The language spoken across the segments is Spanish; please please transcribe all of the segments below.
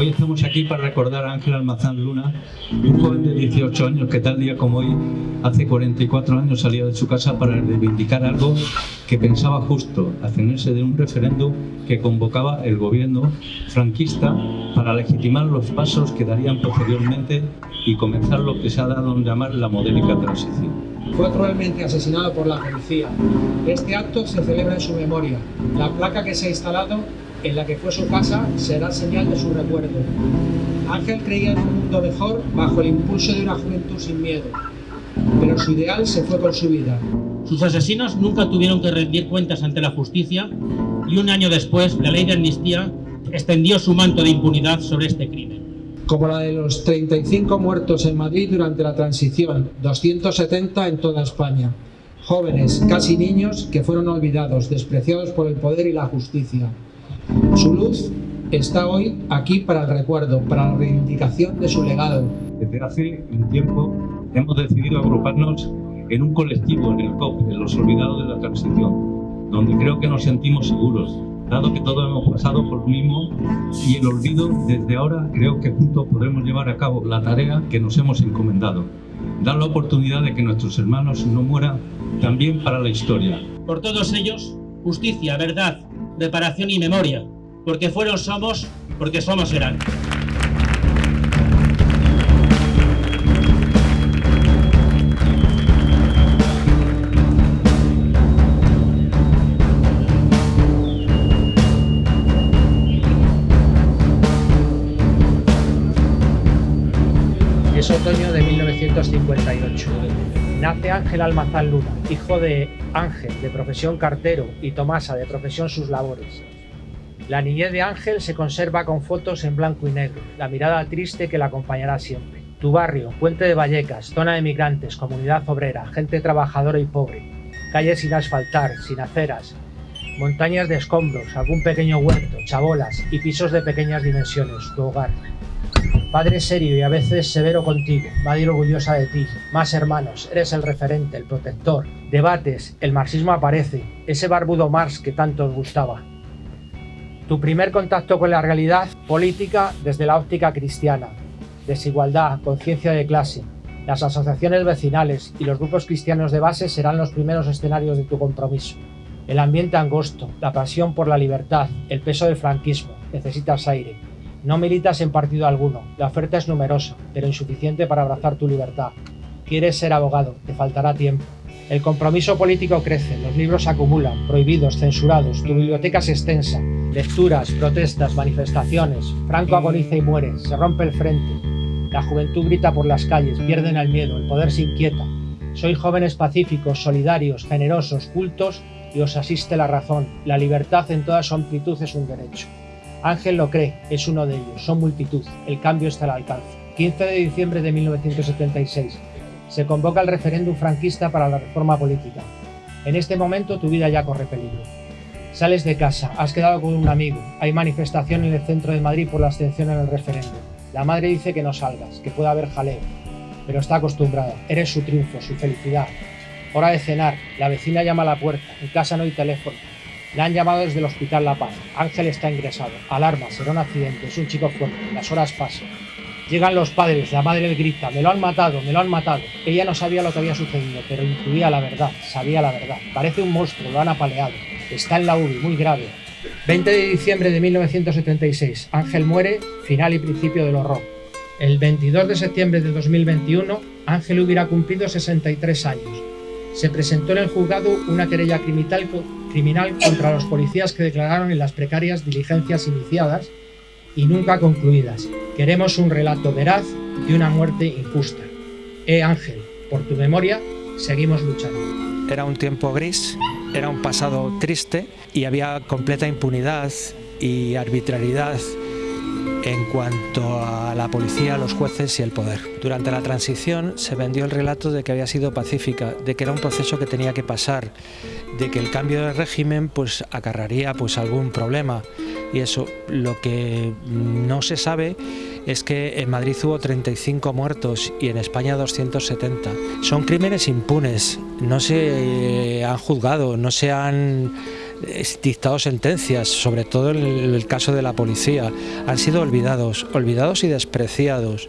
Hoy estamos aquí para recordar a Ángel Almazán Luna, un joven de 18 años que tal día como hoy, hace 44 años, salía de su casa para reivindicar algo que pensaba justo, abstenerse de un referéndum que convocaba el gobierno franquista para legitimar los pasos que darían posteriormente y comenzar lo que se ha dado en llamar la modélica transición. Fue cruelmente asesinado por la policía. Este acto se celebra en su memoria. La placa que se ha instalado en la que fue su casa será señal de su recuerdo. Ángel creía en un mundo mejor bajo el impulso de una juventud sin miedo, pero su ideal se fue con su vida. Sus asesinos nunca tuvieron que rendir cuentas ante la justicia y un año después la ley de amnistía extendió su manto de impunidad sobre este crimen. Como la de los 35 muertos en Madrid durante la transición, 270 en toda España. Jóvenes, casi niños, que fueron olvidados, despreciados por el poder y la justicia. Su luz está hoy aquí para el recuerdo, para la reivindicación de su legado. Desde hace un tiempo hemos decidido agruparnos en un colectivo, en el COP, en los olvidados de la transición, donde creo que nos sentimos seguros, dado que todos hemos pasado por lo mismo y el olvido desde ahora creo que juntos podremos llevar a cabo la tarea que nos hemos encomendado, dar la oportunidad de que nuestros hermanos no mueran también para la historia. Por todos ellos, justicia, verdad, reparación y memoria, porque fueron somos, porque somos serán. Es otoño de 1958. Nace Ángel Almazán Luna, hijo de Ángel, de profesión cartero, y Tomasa, de profesión sus labores. La niñez de Ángel se conserva con fotos en blanco y negro, la mirada triste que la acompañará siempre. Tu barrio, Puente de Vallecas, zona de migrantes, comunidad obrera, gente trabajadora y pobre, calles sin asfaltar, sin aceras, montañas de escombros, algún pequeño huerto, chabolas y pisos de pequeñas dimensiones, tu hogar. Padre serio y a veces severo contigo, madre orgullosa de ti, más hermanos, eres el referente, el protector. Debates, el marxismo aparece, ese barbudo Marx que tanto os gustaba. Tu primer contacto con la realidad política desde la óptica cristiana. Desigualdad, conciencia de clase, las asociaciones vecinales y los grupos cristianos de base serán los primeros escenarios de tu compromiso. El ambiente angosto, la pasión por la libertad, el peso del franquismo, necesitas aire. No militas en partido alguno, la oferta es numerosa, pero insuficiente para abrazar tu libertad. Quieres ser abogado, te faltará tiempo. El compromiso político crece, los libros se acumulan, prohibidos, censurados, tu biblioteca es extensa. Lecturas, protestas, manifestaciones, Franco agoniza y muere, se rompe el frente. La juventud grita por las calles, pierden el miedo, el poder se inquieta. Sois jóvenes pacíficos, solidarios, generosos, cultos y os asiste la razón. La libertad en toda su amplitud es un derecho. Ángel lo cree, es uno de ellos, son multitud, el cambio está al alcance. 15 de diciembre de 1976. Se convoca el referéndum franquista para la reforma política. En este momento tu vida ya corre peligro. Sales de casa, has quedado con un amigo, hay manifestación en el centro de Madrid por la abstención en el referéndum. La madre dice que no salgas, que puede haber jaleo, pero está acostumbrada, eres su triunfo, su felicidad. Hora de cenar, la vecina llama a la puerta, en casa no hay teléfono, le han llamado desde el Hospital La Paz. Ángel está ingresado. Alarma, será un accidente, es un chico fuerte. Las horas pasan. Llegan los padres, la madre le grita, me lo han matado, me lo han matado. Ella no sabía lo que había sucedido, pero intuía la verdad, sabía la verdad. Parece un monstruo, lo han apaleado. Está en la UBI, muy grave. 20 de diciembre de 1976, Ángel muere, final y principio del horror. El 22 de septiembre de 2021, Ángel hubiera cumplido 63 años. Se presentó en el juzgado una querella criminal contra los policías que declararon en las precarias diligencias iniciadas y nunca concluidas. Queremos un relato veraz de una muerte injusta. Eh Ángel, por tu memoria, seguimos luchando. Era un tiempo gris, era un pasado triste y había completa impunidad y arbitrariedad en cuanto a la policía, los jueces y el poder. Durante la transición se vendió el relato de que había sido pacífica, de que era un proceso que tenía que pasar, de que el cambio de régimen pues acarraría pues algún problema y eso lo que no se sabe es que en Madrid hubo 35 muertos y en España 270. Son crímenes impunes, no se han juzgado, no se han dictado sentencias, sobre todo en el caso de la policía, han sido olvidados, olvidados y despreciados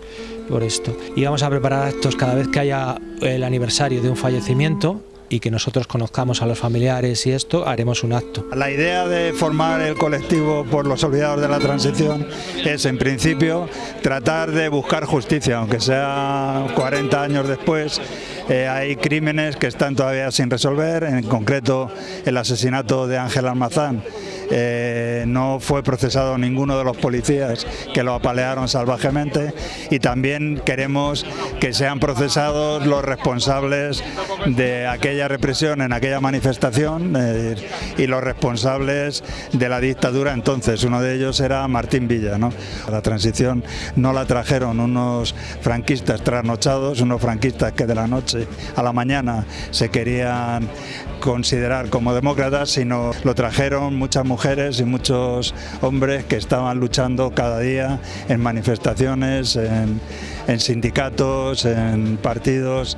por esto. Y vamos a preparar actos cada vez que haya el aniversario de un fallecimiento, y que nosotros conozcamos a los familiares y esto, haremos un acto. La idea de formar el colectivo por los olvidados de la transición es en principio tratar de buscar justicia, aunque sea 40 años después, eh, hay crímenes que están todavía sin resolver, en concreto el asesinato de Ángel Almazán eh, no fue procesado ninguno de los policías que lo apalearon salvajemente y también queremos que sean procesados los responsables de aquella represión en aquella manifestación y los responsables de la dictadura entonces, uno de ellos era Martín Villa. ¿no? La transición no la trajeron unos franquistas trasnochados, unos franquistas que de la noche a la mañana se querían considerar como demócratas, sino lo trajeron muchas mujeres y muchos hombres que estaban luchando cada día en manifestaciones, en, sindicatos, en partidos.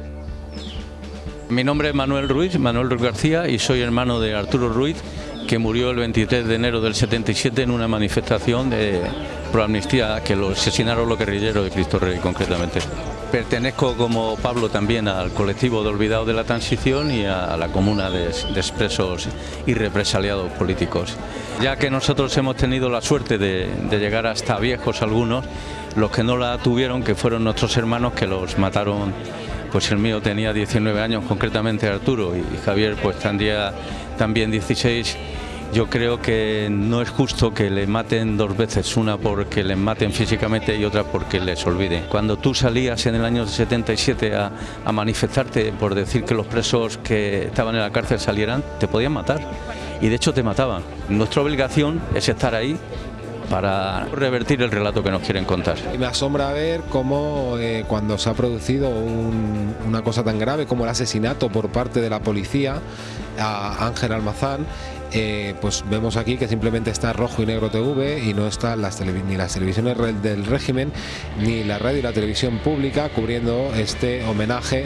Mi nombre es Manuel Ruiz, Manuel Ruiz García y soy hermano de Arturo Ruiz, que murió el 23 de enero del 77 en una manifestación de pro amnistía que lo asesinaron los guerrilleros de Cristo Rey concretamente. Pertenezco como Pablo también al colectivo de olvidados de la transición y a la comuna de, expresos y represaliados políticos. Ya que nosotros hemos tenido la suerte de, llegar hasta viejos algunos, los que no la tuvieron, que fueron nuestros hermanos que los mataron, pues el mío tenía 19 años, concretamente Arturo, y Javier pues tendría también 16 yo creo que no es justo que le maten dos veces, una porque les maten físicamente y otra porque les olviden. Cuando tú salías en el año 77 a, manifestarte por decir que los presos que estaban en la cárcel salieran, te podían matar y de hecho te mataban. Nuestra obligación es estar ahí para revertir el relato que nos quieren contar. Y me asombra ver cómo eh, cuando se ha producido una cosa tan grave como el asesinato por parte de la policía a Ángel Almazán, eh, pues vemos aquí que simplemente está Rojo y Negro TV y no están las ni las televisiones del régimen ni la radio y la televisión pública cubriendo este homenaje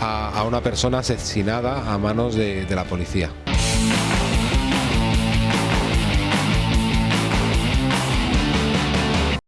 a, una persona asesinada a manos de la policía.